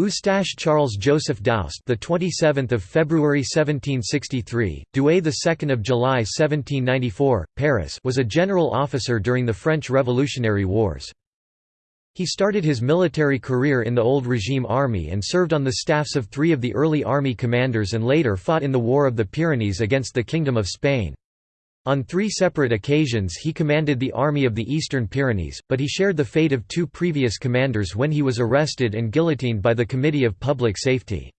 Eustache Charles Joseph Daoust, the 27th of February 1763, Douai the 2nd of July 1794, Paris, was a general officer during the French Revolutionary Wars. He started his military career in the Old Regime Army and served on the staffs of three of the early army commanders and later fought in the War of the Pyrenees against the Kingdom of Spain. On three separate occasions he commanded the Army of the Eastern Pyrenees, but he shared the fate of two previous commanders when he was arrested and guillotined by the Committee of Public Safety.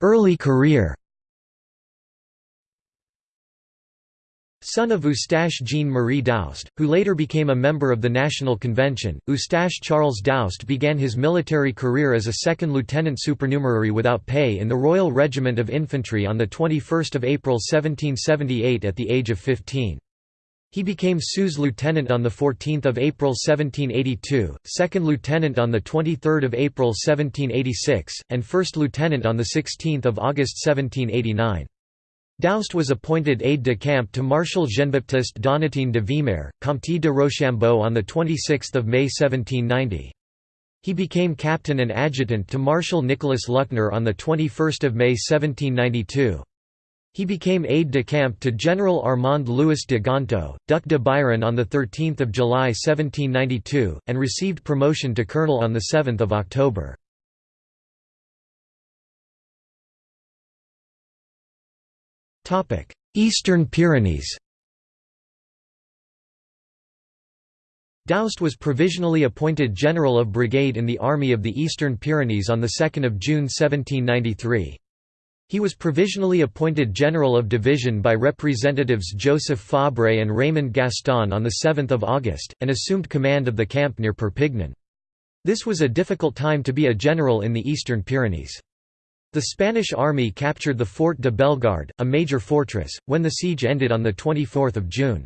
Early career Son of Eustache Jean-Marie Daoust, who later became a member of the National Convention, Eustache Charles Daoust began his military career as a second lieutenant supernumerary without pay in the Royal Regiment of Infantry on 21 April 1778 at the age of 15. He became sous lieutenant on 14 April 1782, second lieutenant on 23 April 1786, and first lieutenant on 16 August 1789. Daoust was appointed aide-de-camp to Marshal Jean-Baptiste Donatien de Vimeur, Comte de Rochambeau on 26 May 1790. He became captain and adjutant to Marshal Nicolas Luckner on 21 May 1792. He became aide-de-camp to General Armand Louis de Gontaut, Duc de Biron on 13 July 1792, and received promotion to colonel on 7 October. Eastern Pyrenees Daoust was provisionally appointed General of Brigade in the Army of the Eastern Pyrenees on 2 June 1793. He was provisionally appointed General of Division by Representatives Joseph Fabre and Raymond Gaston on 7 August, and assumed command of the camp near Perpignan. This was a difficult time to be a general in the Eastern Pyrenees. The Spanish army captured the Fort de Bellegarde, a major fortress, when the siege ended on 24 June.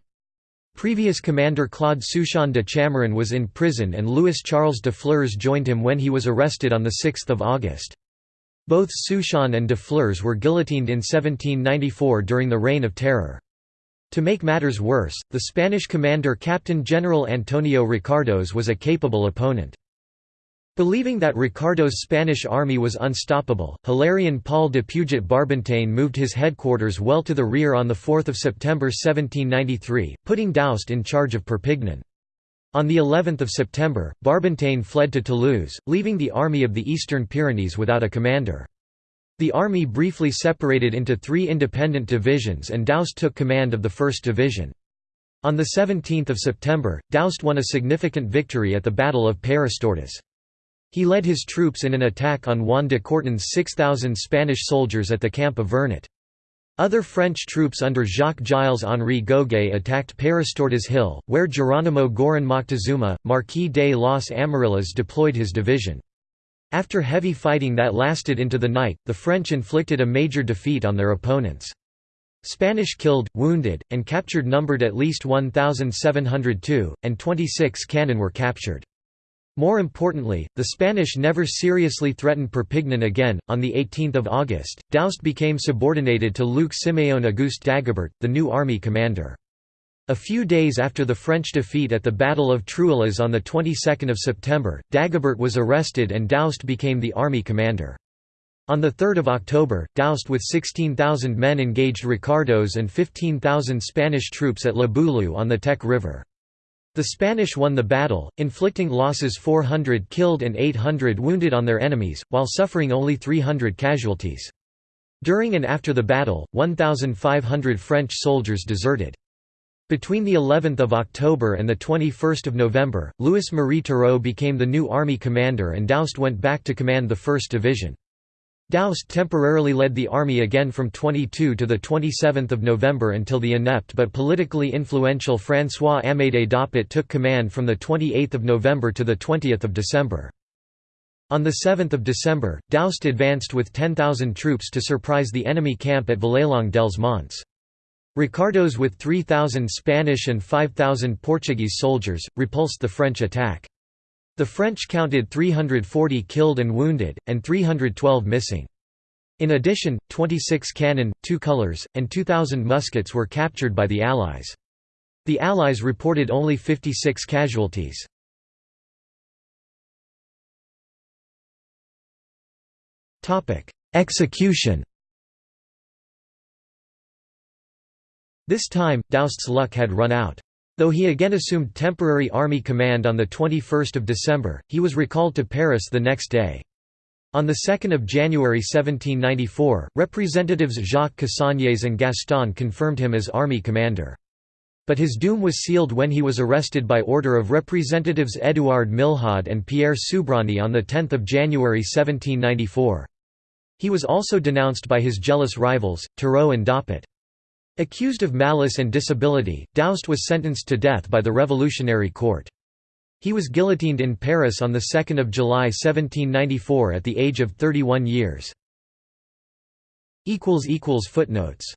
Previous commander Claude Souchon de Chamarun was in prison and Louis Charles de Flers joined him when he was arrested on 6 August. Both Souchon and de Flers were guillotined in 1794 during the Reign of Terror. To make matters worse, the Spanish commander Captain General Antonio Ricardos was a capable opponent. Believing that Ricardos' Spanish army was unstoppable, Hilarion Paul de Puget Barbentane moved his headquarters well to the rear on 4 September 1793, putting Daoust in charge of Perpignan. On the 11th of September, Barbentane fled to Toulouse, leaving the Army of the Eastern Pyrenees without a commander. The army briefly separated into three independent divisions and Daoust took command of the 1st Division. On 17 September, Daoust won a significant victory at the Battle of Peyrestortes. He led his troops in an attack on Juan de Courten's 6,000 Spanish soldiers at the camp of Vernet. Other French troops under Jacques Gilles Henri Goguet attacked Peyrestortes Hill, where Geronimo Giron Moctezuma, Marquis de los Amarillas deployed his division. After heavy fighting that lasted into the night, the French inflicted a major defeat on their opponents. Spanish killed, wounded, and captured numbered at least 1,702, and 26 cannon were captured. More importantly, the Spanish never seriously threatened Perpignan again. On 18 August, Daoust became subordinated to Luc Siméon Auguste Dagobert, the new army commander. A few days after the French defeat at the Battle of Truillas on the 22nd of September, Dagobert was arrested and Daoust became the army commander. On 3 October, Daoust with 16,000 men engaged Ricardos and 15,000 Spanish troops at La Boulou on the Tech River. The Spanish won the battle, inflicting losses 400 killed and 800 wounded on their enemies, while suffering only 300 casualties. During and after the battle, 1,500 French soldiers deserted. Between the 11th of October and the 21st of November, Louis-Marie Turreau became the new army commander and Daoust went back to command the 1st Division. Daoust temporarily led the army again from 22 to 27 November until the inept but politically influential François-Amédée Doppet took command from 28 November to 20 December. On 7 December, Daoust advanced with 10,000 troops to surprise the enemy camp at Vallelongue dels Monts. Ricardos with 3,000 Spanish and 5,000 Portuguese soldiers, repulsed the French attack. The French counted 340 killed and wounded, and 312 missing. In addition, 26 cannon, two colours, and 2,000 muskets were captured by the Allies. The Allies reported only 56 casualties. Execution This time, Daoust's luck had run out. Though he again assumed temporary army command on 21 December, he was recalled to Paris the next day. On 2 January 1794, Representatives Jacques Cassagnes and Gaston confirmed him as army commander. But his doom was sealed when he was arrested by order of Representatives Édouard Milhaud and Pierre Soubrany on 10 January 1794. He was also denounced by his jealous rivals, Turreau and Doppet. Accused of malice and disability, Daoust was sentenced to death by the Revolutionary Court. He was guillotined in Paris on 2 July 1794 at the age of 31 years. Footnotes